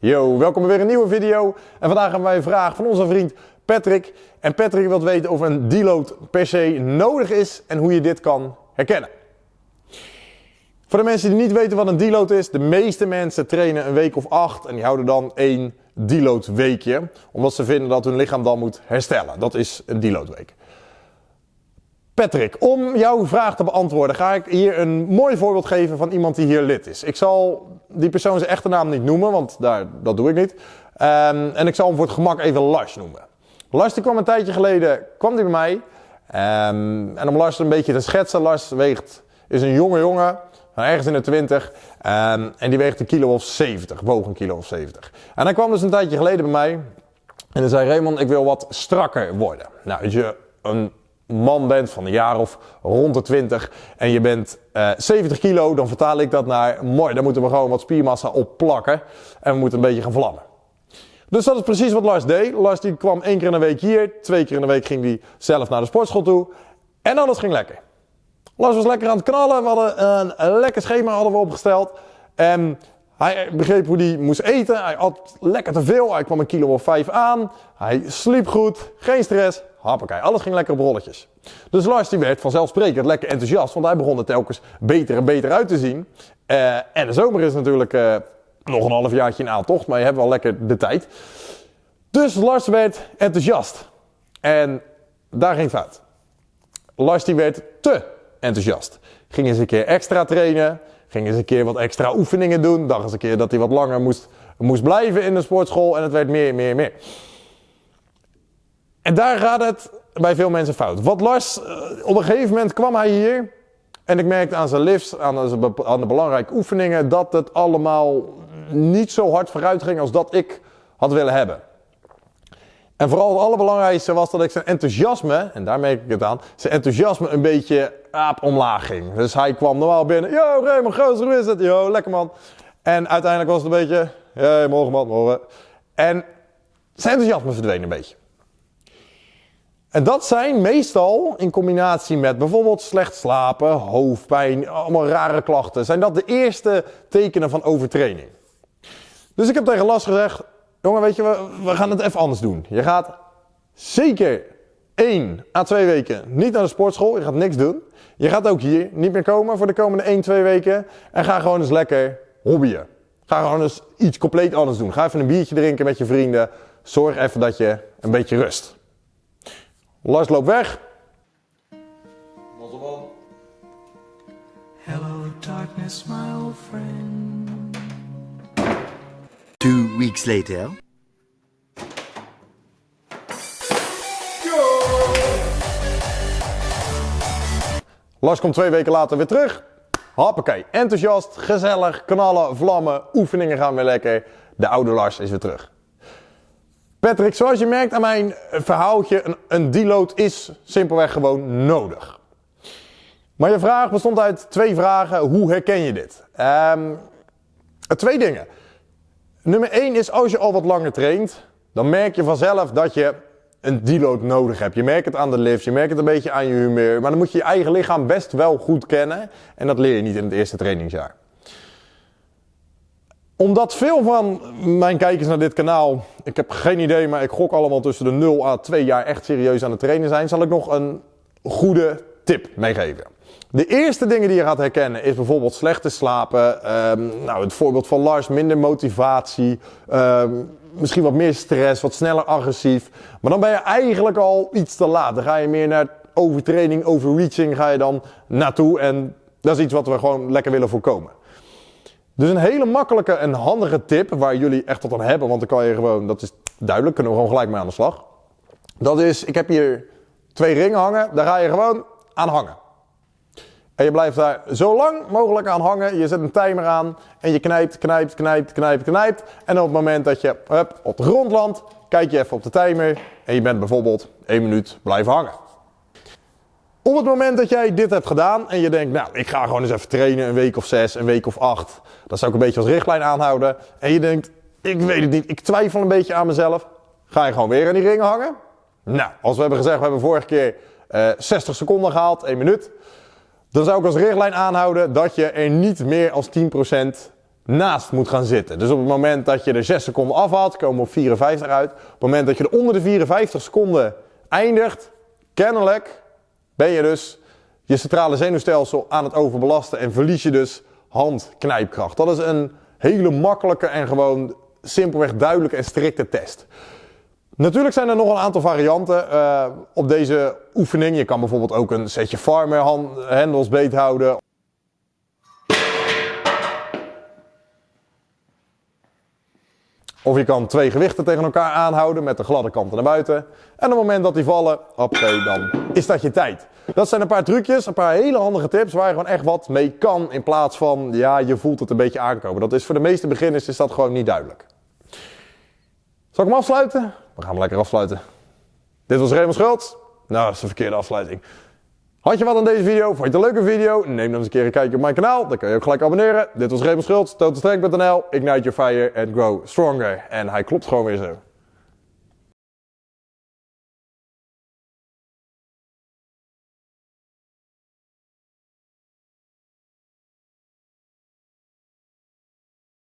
Yo, welkom bij weer een nieuwe video. En vandaag hebben wij een vraag van onze vriend Patrick. En Patrick wil weten of een deload per se nodig is en hoe je dit kan herkennen. Voor de mensen die niet weten wat een deload is, de meeste mensen trainen een week of acht en die houden dan één deload weekje. Omdat ze vinden dat hun lichaam dan moet herstellen. Dat is een deload week. Patrick, om jouw vraag te beantwoorden ga ik hier een mooi voorbeeld geven van iemand die hier lid is. Ik zal die persoon zijn echte naam niet noemen, want daar, dat doe ik niet. Um, en ik zal hem voor het gemak even Lars noemen. Lars die kwam een tijdje geleden kwam die bij mij. Um, en om Lars een beetje te schetsen, Lars weegt, is een jonge jongen, ergens in de 20. Um, en die weegt een kilo of 70, woog een kilo of 70. En hij kwam dus een tijdje geleden bij mij. En hij zei, Raymond, ik wil wat strakker worden. Nou, als je een man bent van een jaar of rond de 20 en je bent uh, eh, 70 kilo, dan vertaal ik dat naar mooi, dan moeten we gewoon wat spiermassa op plakken en we moeten een beetje gaan vlammen. Dus dat is precies wat Lars deed. Lars die kwam één keer in de week hier, twee keer in de week ging hij zelf naar de sportschool toe en alles ging lekker. Lars was lekker aan het knallen, we hadden een, een lekker schema hadden we opgesteld en hij begreep hoe hij moest eten, hij at lekker te veel, hij kwam een kilo of vijf aan, hij sliep goed, geen stress, Alles ging lekker op rolletjes. Dus Lars die werd vanzelfsprekend lekker enthousiast, want hij begon er telkens beter en beter uit te zien. Uh, en de zomer is natuurlijk uh, nog een half jaartje in aantocht, maar je hebt wel lekker de tijd. Dus Lars werd enthousiast. En daar ging fout. Lars die werd te enthousiast. Ging eens een keer extra trainen, ging eens een keer wat extra oefeningen doen, dacht eens een keer dat hij wat langer moest, moest blijven in de sportschool en het werd meer, meer, meer. En daar gaat het bij veel mensen fout. Wat Lars, eh, op een gegeven moment kwam hij hier. En ik merkte aan zijn lifts, aan, aan de belangrijke oefeningen, dat het allemaal niet zo hard vooruit ging als dat ik had willen hebben. En vooral het allerbelangrijkste was dat ik zijn enthousiasme, en daar merk ik het aan, zijn enthousiasme een beetje aap omlaag ging. Dus hij kwam normaal binnen, yo Raymond Goos, hoe is het? Yo, lekker man. En uiteindelijk was het een beetje, hey, morgen man, morgen. En zijn enthousiasme verdween een beetje. En dat zijn meestal in combinatie met bijvoorbeeld slecht slapen, hoofdpijn, allemaal rare klachten, zijn dat de eerste tekenen van overtraining. Dus ik heb tegen Las gezegd, jongen weet je, we, we gaan het even anders doen. Je gaat zeker 1 à 2 weken niet naar de sportschool, je gaat niks doen. Je gaat ook hier niet meer komen voor de komende 1, 2 weken en ga gewoon eens lekker hobbyen. Ga gewoon eens iets compleet anders doen. Ga even een biertje drinken met je vrienden. Zorg even dat je een beetje rust. Lars loopt weg. Mosselman. Hello darkness, my old friend. Two weeks later. Lars komt twee weken later weer terug. Hoppakee, enthousiast, gezellig, knallen, vlammen, oefeningen gaan weer lekker. De oude Lars is weer terug. Patrick, zoals je merkt aan mijn verhaaltje, een, een deload is simpelweg gewoon nodig. Maar je vraag bestond uit twee vragen. Hoe herken je dit? Um, twee dingen. Nummer één is als je al wat langer traint, dan merk je vanzelf dat je een deload nodig hebt. Je merkt het aan de lifts, je merkt het een beetje aan je humeur. Maar dan moet je je eigen lichaam best wel goed kennen. En dat leer je niet in het eerste trainingsjaar omdat veel van mijn kijkers naar dit kanaal, ik heb geen idee, maar ik gok allemaal tussen de 0 à 2 jaar echt serieus aan het trainen zijn, zal ik nog een goede tip meegeven. De eerste dingen die je gaat herkennen is bijvoorbeeld slechte slapen, um, nou het voorbeeld van Lars, minder motivatie, um, misschien wat meer stress, wat sneller agressief. Maar dan ben je eigenlijk al iets te laat. Dan ga je meer naar overtraining, overreaching ga je dan naartoe en dat is iets wat we gewoon lekker willen voorkomen. Dus een hele makkelijke en handige tip waar jullie echt wat aan hebben, want dan kan je gewoon, dat is duidelijk, kunnen we gewoon gelijk mee aan de slag. Dat is, ik heb hier twee ringen hangen, daar ga je gewoon aan hangen. En je blijft daar zo lang mogelijk aan hangen. Je zet een timer aan en je knijpt, knijpt, knijpt, knijpt, knijpt. En op het moment dat je hup, op de grond landt, kijk je even op de timer en je bent bijvoorbeeld één minuut blijven hangen. Op het moment dat jij dit hebt gedaan en je denkt, nou, ik ga gewoon eens even trainen, een week of zes, een week of acht. Dat zou ik een beetje als richtlijn aanhouden. En je denkt, ik weet het niet, ik twijfel een beetje aan mezelf. Ga je gewoon weer aan die ringen hangen? Nou, als we hebben gezegd, we hebben vorige keer uh, eh, 60 seconden gehaald, 1 minuut. Dan zou ik als richtlijn aanhouden dat je er niet meer als 10% naast moet gaan zitten. Dus op het moment dat je er 6 seconden afhaalt, komen we op 54 uit. Op het moment dat je er onder de 54 seconden eindigt, kennelijk ben je dus je centrale zenuwstelsel aan het overbelasten en verlies je dus handknijpkracht. Dat is een hele makkelijke en gewoon simpelweg duidelijke en strikte test. Natuurlijk zijn er nog een aantal varianten uh, op deze oefening. Je kan bijvoorbeeld ook een setje farmer handles beet Of je kan twee gewichten tegen elkaar aanhouden met de gladde kanten naar buiten. En op het moment dat die vallen, oké, dan is dat je tijd. Dat zijn een paar trucjes, een paar hele handige tips waar je gewoon echt wat mee kan. In plaats van, ja, je voelt het een beetje aankomen. Dat is voor de meeste beginners is dat gewoon niet duidelijk. Zal ik hem afsluiten? We gaan hem lekker afsluiten. Dit was Raymond Schultz. Nou, dat is een verkeerde afsluiting. Had je wat aan deze video? Vond je het een leuke video? Neem dan eens een keer een kijkje op mijn kanaal. Dan kun je ook gelijk abonneren. Dit was Raymond Schultz, totalstrength.nl. Ignite your fire and grow stronger. En hij klopt gewoon weer zo.